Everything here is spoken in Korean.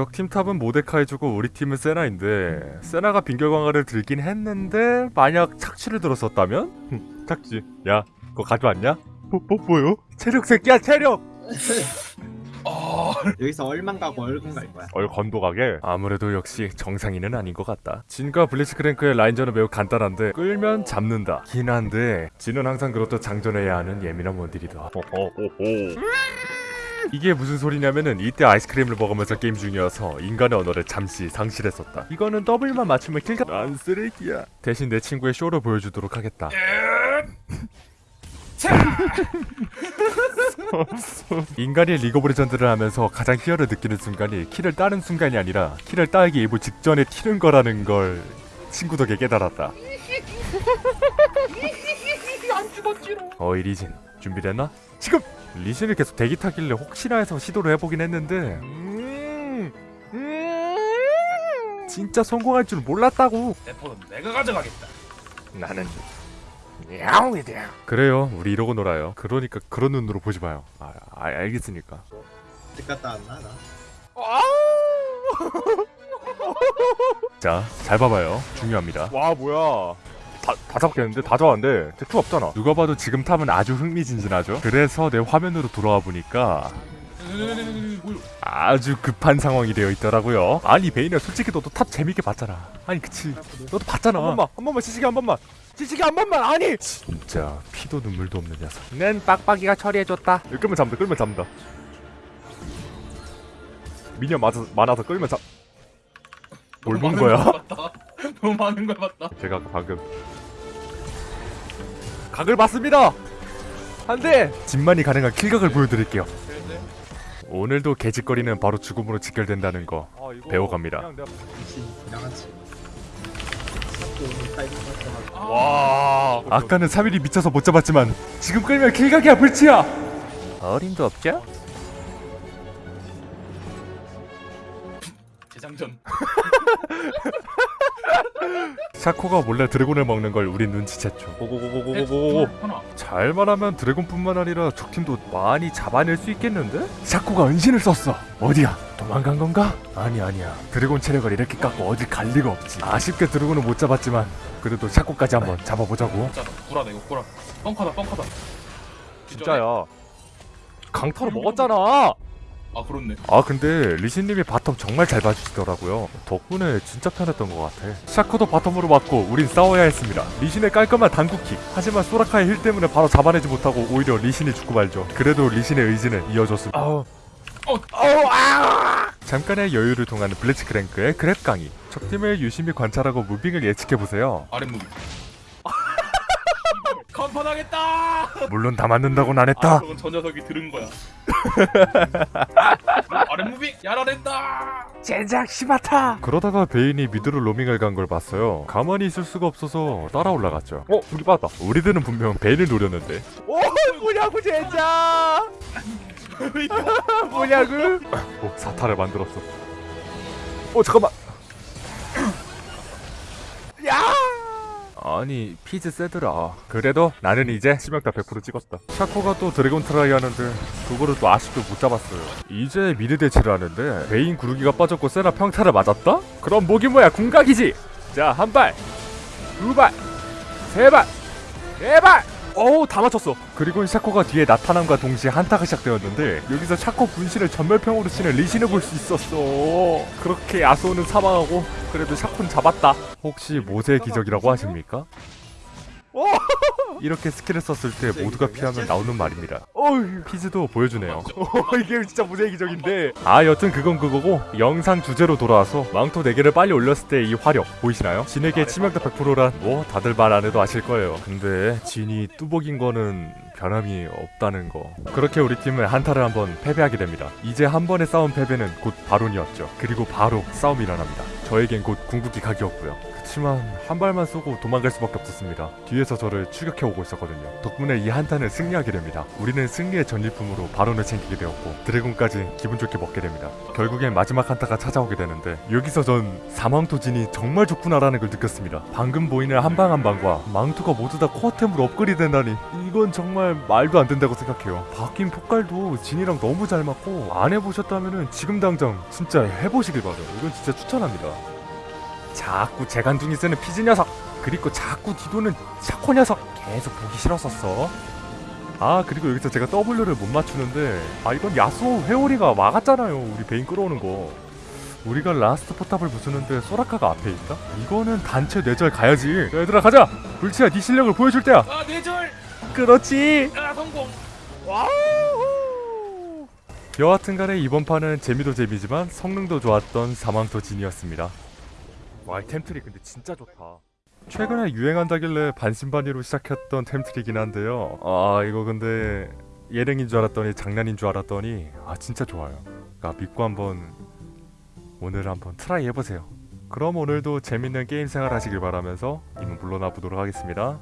적 팀 top은 모데카이저고 우리 팀은 세나인데 세나가 빙결 강화를 들긴 했는데 만약 착취를 들었었다면? 흠, 착취 야 그거 가져왔냐? 뭐, 뭐 뭐요? 체력 새끼야 체력! 어... 여기서 얼건 가고 얼건 갈 거야. 얼건도 가게 아무래도 역시 정상인은 아닌 것 같다 진과 블리츠크랭크의 라인전은 매우 간단한데 끌면 잡는다 긴 한데 진은 항상 그렇듯 장전해야 하는 예민한 원딜이다 호호호호. 이게 무슨 소리냐면은 이때 아이스크림을 먹으면서 게임 중이어서 인간의 언어를 잠시 상실했었다 이거는 W만 맞추면 kill각 난 쓰레기야 대신 내 친구의 쇼를 보여주도록 하겠다 인간이 리그 오브 레전드를 하면서 가장 희열을 느끼는 순간이 kill을 따는 순간이 아니라 kill을 따기 일보 직전에 튀는 거라는 걸 친구 덕에 깨달았다. 안 죽었지롱 어이 리신 준비됐나? 지금! 리신을 계속 대기 타길래 혹시나 해서 시도를 해보긴 했는데 음, 음, 진짜 성공할 줄 몰랐다고 대포는 내가 가져가겠다 나는 야옹이다 그래요 우리 이러고 놀아요 그러니까 그런 눈으로 보지 마요 아, 아 알겠으니까 집 갔다 왔나 나? 자, 잘 봐봐요. 중요합니다. 와, 뭐야. 다, 다 잡겠는데? 다 잡았는데? 대투 없잖아. 누가 봐도 지금 탑은 아주 흥미진진하죠? 그래서 내 화면으로 돌아와 보니까 아주 급한 상황이 되어 있더라고요. 아니, 베인야, 솔직히 너도 탑 재밌게 봤잖아. 아니, 그치. 너도 봤잖아. 한 번만, 한 번만, 지식이 한 번만. 지식이 한 번만, 아니! 진짜, 피도 눈물도 없는 녀석. 낸 빡빡이가 처리해줬다. 끌면 잡는다, 끌면 잡는다. 미녀 많아서, 많아서 끌면 잡... 뭘 본 거야? 너무 많은 걸 봤다 제가 아까 방금 각을 봤습니다. 한대 진만이 가능한 킬각을 보여드릴게요. 그런데 오늘도 개짓거리는 바로 죽음으로 직결된다는 거 배워갑니다. 타이밍 맞춰가지고. 와 아까는 3일이 미쳐서 못 잡았지만 지금 끌면 킬각이야 불치야. 어림도 없죠? 재장전 샤코가 몰래 드래곤을 먹는 걸 우린 눈치챘죠. 고고고고고고고. 하나. 잘만 하면 드래곤뿐만 아니라 적팀도 많이 잡아낼 수 있겠는데? 샤코가 은신을 썼어. 어디야? 도망간 건가? 아니 아니야. 드래곤 체력을 이렇게 깎고 어딜 갈 리가 없지. 아쉽게 드래곤은 못 잡았지만 그래도 샤코까지 한번 잡아보자고. 진짜다 구라다 이거 구라 뻥카다 뻥카다. 진짜야. 강타로 먹었잖아 아 그렇네. 아 근데 리신님이 bottom 정말 잘 봐주시더라고요. 덕분에 진짜 편했던 것 같아. 샤코도 bottom으로 왔고 우린 싸워야 했습니다. 리신의 깔끔한 당구킥. 하지만 소라카의 heal 때문에 바로 잡아내지 못하고 오히려 리신이 죽고 말죠. 그래도 리신의 의지는 이어졌습니다. 어. 잠깐의 여유를 통한 블리츠크랭크의 grab 강의. 적팀을 유심히 관찰하고 moving을 예측해보세요. 아랫무비 간판하겠다. 물론 다 맞는다고는 안아 했다. 그건 저 녀석이 들은 거야. 아랫무비 야라된다. 젠장 시바타. 그러다가 베인이 미드로 로밍을 간 걸 봤어요. 가만히 있을 수가 없어서 따라 올라갔죠. 어? 우리 빠졌다. 우리들은 분명 베인을 노렸는데. 오 뭐냐고 젠장! 뭐냐고? 오 사타를 만들었어. 어 잠깐만 아니 피즈 세더라. 그래도 나는 이제 치명타 100% 찍었다. 샤코가 또 드래곤 try 하는데 그거를 또 아직도 못 잡았어요. 이제 mid 대치를 하는데 베인 구르기가 빠졌고 세나 평타를 맞았다? 그럼 목이 뭐야? 궁각이지? 자 한발 두발 세발 네발 어우 다 맞췄어. 그리고 샤코가 뒤에 나타남과 동시에 한타가 시작되었는데 여기서 샤코 분신을 점멸평으로 치는 리신을 볼 수 있었어. 그렇게 야스오는 사망하고 그래도 샤코는 잡았다. 혹시 모세의 기적이라고 하십니까? 이렇게 스킬을 썼을 때 모두가 피하면 나오는 말입니다. 어휴. 피즈도 보여주네요. 이게 진짜 모세의 기적인데. 아 여튼 그건 그거고 영상 주제로 돌아와서 망토 4개를 빨리 올렸을 때 이 화력 보이시나요? 진에게 치명타 100%란 뭐 다들 말 안 해도 아실 거예요. 근데 진이 뚜벅인 거는 변함이 없다는 거. 그렇게 우리 팀은 한타를 한번 패배하게 됩니다. 이제 한 번의 싸움 패배는 곧 바론이었죠. 그리고 바로 싸움이 일어납니다. 저에겐 곧 궁극기 각이었고요 그치만 한 발만 쏘고 도망갈 수밖에 없었습니다 뒤에서 저를 추격해 오고 있었거든요 덕분에 이 한타는 승리하게 됩니다 우리는 승리의 전리품으로 바론을 챙기게 되었고 드래곤까지 기분 좋게 먹게 됩니다 결국엔 마지막 한타가 찾아오게 되는데 여기서 전 사망토진이 정말 좋구나라는 걸 느꼈습니다 방금 보이는 한방 한방과 망토가 모두 다 코어템으로 업그레이드 된다니 이건 정말 말도 안 된다고 생각해요. 바뀐 폭갈도 진이랑 너무 잘 맞고 안 해보셨다면은 지금 당장 진짜 해보시길 바래요. 이건 진짜 추천합니다. 자꾸 재간둥이 쓰는 피즈 녀석 그리고 자꾸 뒤도는 샤코 녀석 계속 보기 싫었었어. 아 그리고 여기서 제가 W를 못 맞추는데 아 이건 야스오 회오리가 막았잖아요 우리 베인 끌어오는 거 우리가 last 포탑을 부수는데 소라카가 앞에 있다? 이거는 단체 뇌절 가야지 야, 얘들아 가자 블츠야 네 실력을 보여줄 때야 아 뇌절. 그렇지 아 성공. 여하튼간에 이번 판은 재미도 재미지만 성능도 좋았던 사망토 진이었습니다 와 이 템트리 근데 진짜 좋다. 최근에 유행한다길래 반신반의로 시작했던 템트리긴 한데요. 아 이거 근데 예능인 줄 알았더니 장난인 줄 알았더니 아 진짜 좋아요. 그러니까 믿고 한번 오늘 한번 try 해보세요. 그럼 오늘도 재밌는 게임 생활 하시길 바라면서 이만 물러나 보도록 하겠습니다